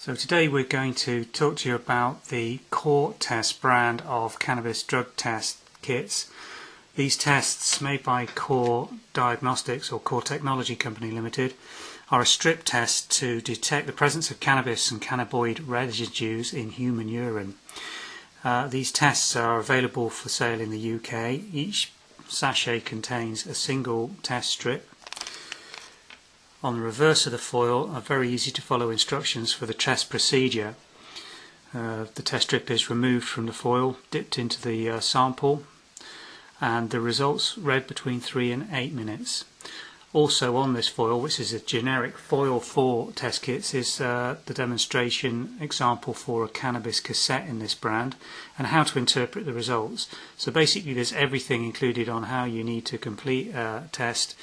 So today we're going to talk to you about the Core Test brand of cannabis drug test kits. These tests made by Core Diagnostics or Core Technology Company Limited are a strip test to detect the presence of cannabis and cannabinoid residues in human urine. Uh, these tests are available for sale in the UK. Each sachet contains a single test strip on the reverse of the foil are very easy to follow instructions for the test procedure. Uh, the test strip is removed from the foil, dipped into the uh, sample, and the results read between 3 and 8 minutes. Also on this foil, which is a generic foil for test kits, is uh, the demonstration example for a cannabis cassette in this brand and how to interpret the results. So basically there's everything included on how you need to complete a test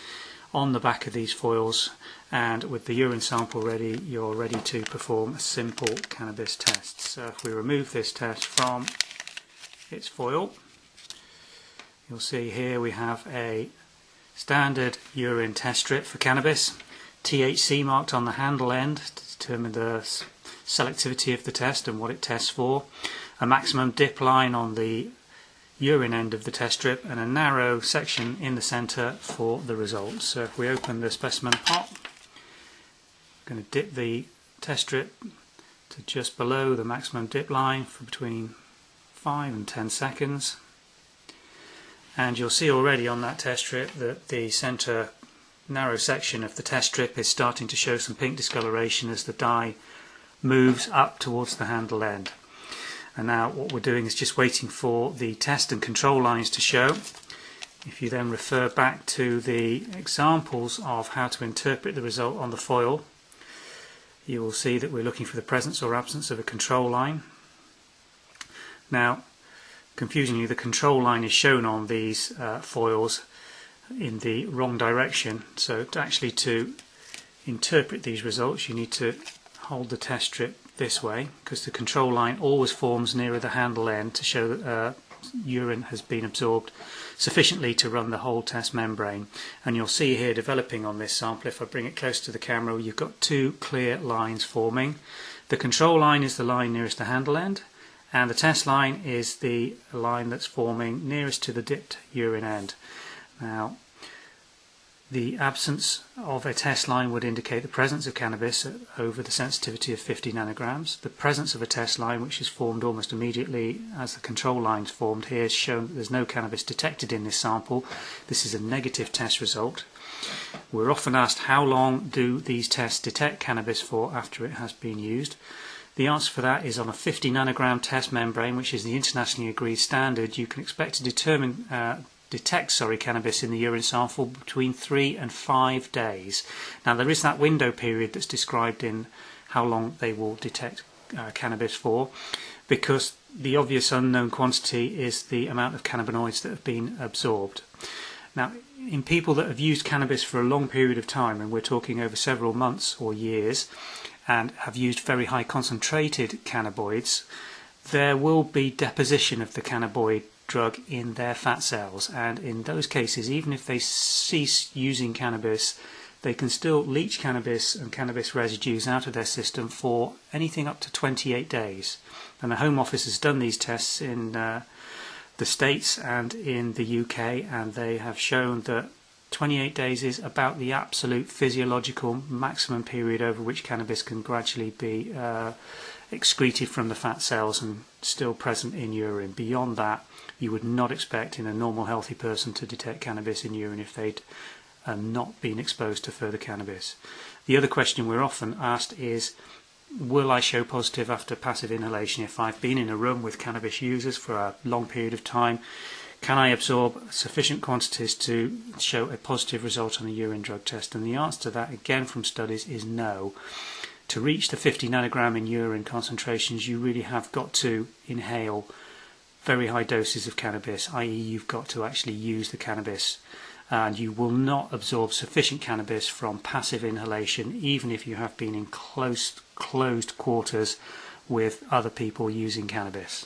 on the back of these foils and with the urine sample ready you're ready to perform a simple cannabis test. So if we remove this test from its foil you'll see here we have a standard urine test strip for cannabis THC marked on the handle end to determine the selectivity of the test and what it tests for a maximum dip line on the urine end of the test strip and a narrow section in the centre for the results. So if we open the specimen pot, I'm going to dip the test strip to just below the maximum dip line for between 5 and 10 seconds and you'll see already on that test strip that the centre narrow section of the test strip is starting to show some pink discoloration as the dye moves up towards the handle end. And now what we're doing is just waiting for the test and control lines to show. If you then refer back to the examples of how to interpret the result on the foil, you will see that we're looking for the presence or absence of a control line. Now, confusingly, the control line is shown on these uh, foils in the wrong direction. So to actually to interpret these results, you need to hold the test strip this way because the control line always forms nearer the handle end to show that uh, urine has been absorbed sufficiently to run the whole test membrane. And you'll see here developing on this sample if I bring it close to the camera you've got two clear lines forming. The control line is the line nearest the handle end and the test line is the line that's forming nearest to the dipped urine end. Now the absence of a test line would indicate the presence of cannabis over the sensitivity of 50 nanograms. The presence of a test line, which is formed almost immediately as the control line is formed here, is shown that there's no cannabis detected in this sample. This is a negative test result. We're often asked how long do these tests detect cannabis for after it has been used. The answer for that is on a 50 nanogram test membrane, which is the internationally agreed standard, you can expect to determine uh, detect sorry, cannabis in the urine sample between three and five days. Now there is that window period that's described in how long they will detect uh, cannabis for because the obvious unknown quantity is the amount of cannabinoids that have been absorbed. Now in people that have used cannabis for a long period of time and we're talking over several months or years and have used very high concentrated cannabinoids there will be deposition of the cannabinoid drug in their fat cells. And in those cases even if they cease using cannabis they can still leach cannabis and cannabis residues out of their system for anything up to 28 days. And the Home Office has done these tests in uh, the States and in the UK and they have shown that 28 days is about the absolute physiological maximum period over which cannabis can gradually be uh, excreted from the fat cells and still present in urine. Beyond that, you would not expect in a normal healthy person to detect cannabis in urine if they'd uh, not been exposed to further cannabis. The other question we're often asked is, will I show positive after passive inhalation if I've been in a room with cannabis users for a long period of time? Can I absorb sufficient quantities to show a positive result on a urine drug test? And the answer to that, again from studies, is no. To reach the 50 nanogram in urine concentrations, you really have got to inhale very high doses of cannabis, i.e. you've got to actually use the cannabis and you will not absorb sufficient cannabis from passive inhalation even if you have been in close closed quarters with other people using cannabis.